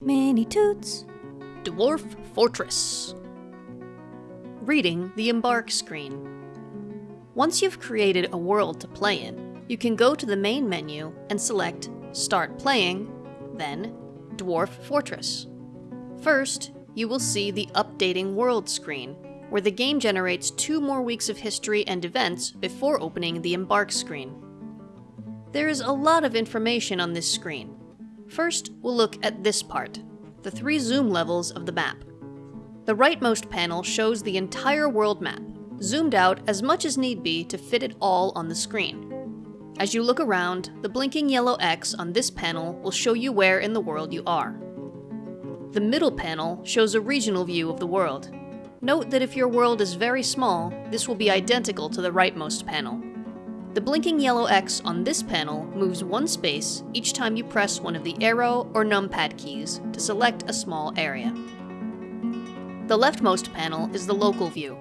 Mini Toots. Dwarf Fortress. Reading the Embark screen. Once you've created a world to play in, you can go to the main menu and select Start Playing, then Dwarf Fortress. First, you will see the Updating World screen, where the game generates two more weeks of history and events before opening the Embark screen. There is a lot of information on this screen. First, we'll look at this part, the three zoom levels of the map. The rightmost panel shows the entire world map, zoomed out as much as need be to fit it all on the screen. As you look around, the blinking yellow X on this panel will show you where in the world you are. The middle panel shows a regional view of the world. Note that if your world is very small, this will be identical to the rightmost panel. The blinking yellow X on this panel moves one space each time you press one of the arrow or numpad keys to select a small area. The leftmost panel is the local view.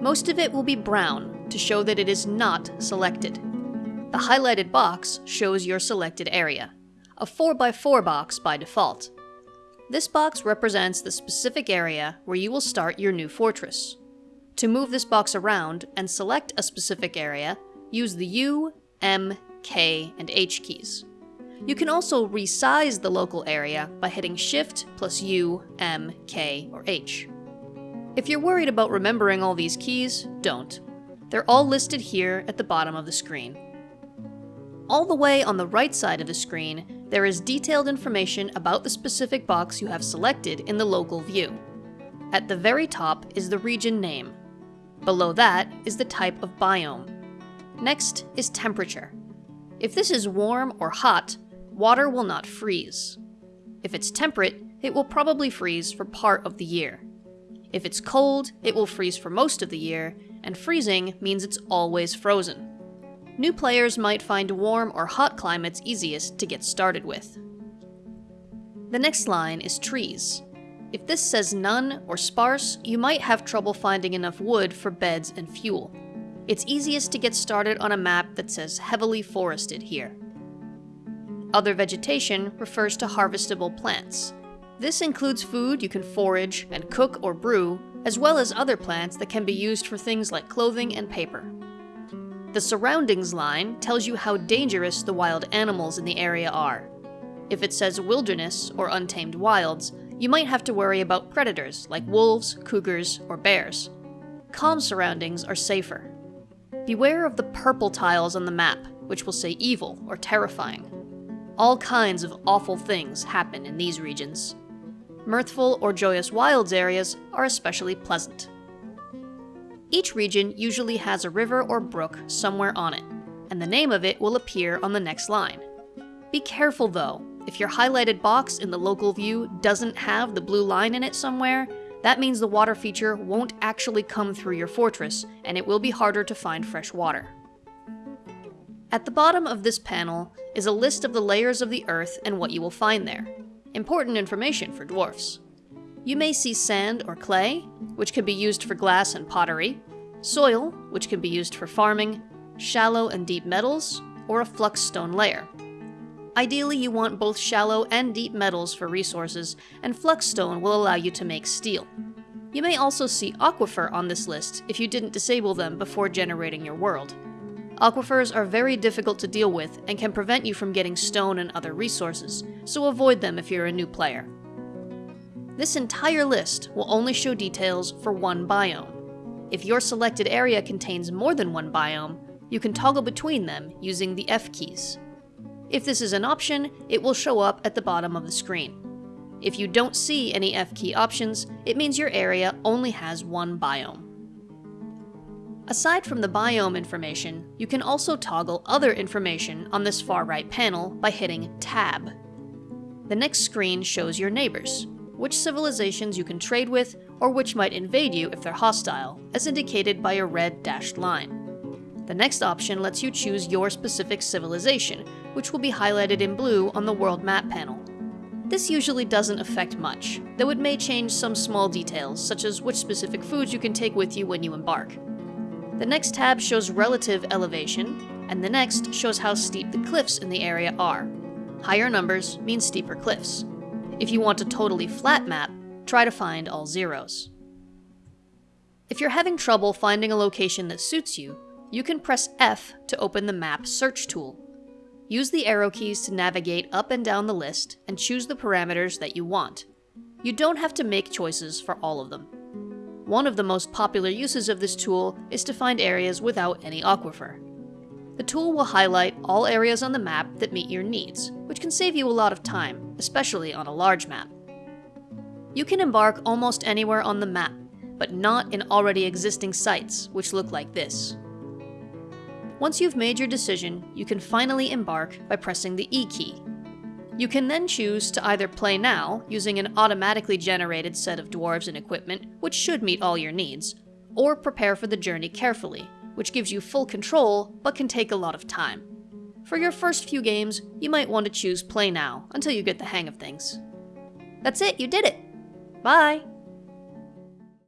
Most of it will be brown to show that it is not selected. The highlighted box shows your selected area, a 4x4 box by default. This box represents the specific area where you will start your new fortress. To move this box around and select a specific area, use the U, M, K, and H keys. You can also resize the local area by hitting Shift plus U, M, K, or H. If you're worried about remembering all these keys, don't. They're all listed here at the bottom of the screen. All the way on the right side of the screen, there is detailed information about the specific box you have selected in the local view. At the very top is the region name. Below that is the type of biome. Next is temperature. If this is warm or hot, water will not freeze. If it's temperate, it will probably freeze for part of the year. If it's cold, it will freeze for most of the year, and freezing means it's always frozen. New players might find warm or hot climates easiest to get started with. The next line is trees. If this says none or sparse, you might have trouble finding enough wood for beds and fuel. It's easiest to get started on a map that says heavily forested here. Other vegetation refers to harvestable plants. This includes food you can forage and cook or brew, as well as other plants that can be used for things like clothing and paper. The surroundings line tells you how dangerous the wild animals in the area are. If it says wilderness or untamed wilds, you might have to worry about predators like wolves, cougars, or bears. Calm surroundings are safer. Beware of the purple tiles on the map, which will say evil or terrifying. All kinds of awful things happen in these regions. Mirthful or joyous wilds areas are especially pleasant. Each region usually has a river or brook somewhere on it, and the name of it will appear on the next line. Be careful though, if your highlighted box in the local view doesn't have the blue line in it somewhere, that means the water feature won't actually come through your fortress, and it will be harder to find fresh water. At the bottom of this panel is a list of the layers of the earth and what you will find there. Important information for dwarfs. You may see sand or clay, which can be used for glass and pottery, soil, which can be used for farming, shallow and deep metals, or a flux stone layer. Ideally, you want both shallow and deep metals for resources, and Fluxstone will allow you to make steel. You may also see Aquifer on this list if you didn't disable them before generating your world. Aquifers are very difficult to deal with and can prevent you from getting stone and other resources, so avoid them if you're a new player. This entire list will only show details for one biome. If your selected area contains more than one biome, you can toggle between them using the F keys. If this is an option, it will show up at the bottom of the screen. If you don't see any F key options, it means your area only has one biome. Aside from the biome information, you can also toggle other information on this far right panel by hitting Tab. The next screen shows your neighbors, which civilizations you can trade with, or which might invade you if they're hostile, as indicated by a red dashed line. The next option lets you choose your specific civilization, which will be highlighted in blue on the world map panel. This usually doesn't affect much, though it may change some small details, such as which specific foods you can take with you when you embark. The next tab shows relative elevation, and the next shows how steep the cliffs in the area are. Higher numbers mean steeper cliffs. If you want a totally flat map, try to find all zeros. If you're having trouble finding a location that suits you, you can press F to open the Map Search tool. Use the arrow keys to navigate up and down the list and choose the parameters that you want. You don't have to make choices for all of them. One of the most popular uses of this tool is to find areas without any aquifer. The tool will highlight all areas on the map that meet your needs, which can save you a lot of time, especially on a large map. You can embark almost anywhere on the map, but not in already existing sites, which look like this. Once you've made your decision, you can finally embark by pressing the E key. You can then choose to either play now, using an automatically generated set of dwarves and equipment, which should meet all your needs, or prepare for the journey carefully, which gives you full control but can take a lot of time. For your first few games, you might want to choose Play Now until you get the hang of things. That's it, you did it! Bye!